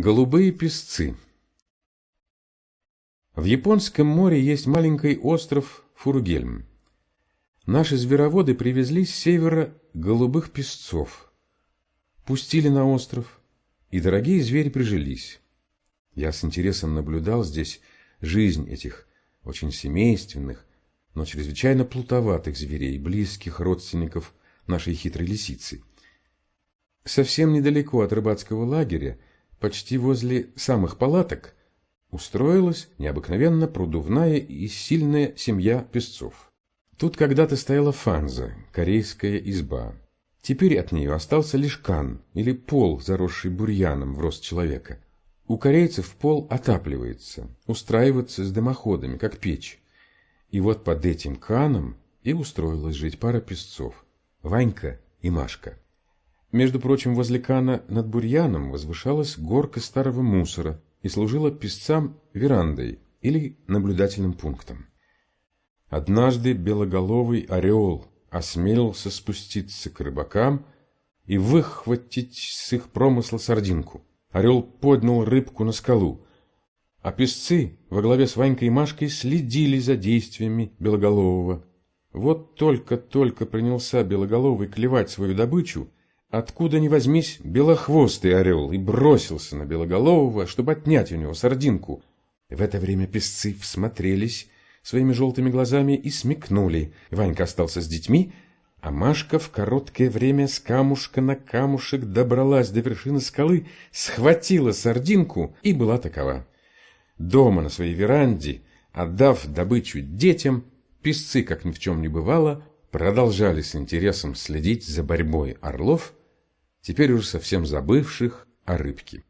Голубые песцы В Японском море есть маленький остров Фуругельм. Наши звероводы привезли с севера голубых песцов, пустили на остров, и дорогие звери прижились. Я с интересом наблюдал здесь жизнь этих очень семейственных, но чрезвычайно плутоватых зверей, близких родственников нашей хитрой лисицы. Совсем недалеко от рыбацкого лагеря, почти возле самых палаток, устроилась необыкновенно продувная и сильная семья песцов. Тут когда-то стояла фанза, корейская изба. Теперь от нее остался лишь кан, или пол, заросший бурьяном в рост человека. У корейцев пол отапливается, устраивается с дымоходами, как печь. И вот под этим каном и устроилась жить пара песцов – Ванька и Машка. Между прочим, возле Кана над бурьяном возвышалась горка старого мусора и служила песцам верандой или наблюдательным пунктом. Однажды белоголовый орел осмелился спуститься к рыбакам и выхватить с их промысла сардинку. Орел поднял рыбку на скалу, а песцы во главе с Ванькой и Машкой следили за действиями белоголового. Вот только-только принялся белоголовый клевать свою добычу, Откуда ни возьмись, белохвостый орел и бросился на Белоголового, чтобы отнять у него сардинку. В это время песцы всмотрелись своими желтыми глазами и смекнули. Ванька остался с детьми, а Машка в короткое время с камушка на камушек добралась до вершины скалы, схватила сардинку и была такова. Дома на своей веранде, отдав добычу детям, песцы, как ни в чем не бывало, продолжали с интересом следить за борьбой орлов теперь уже совсем забывших о рыбке.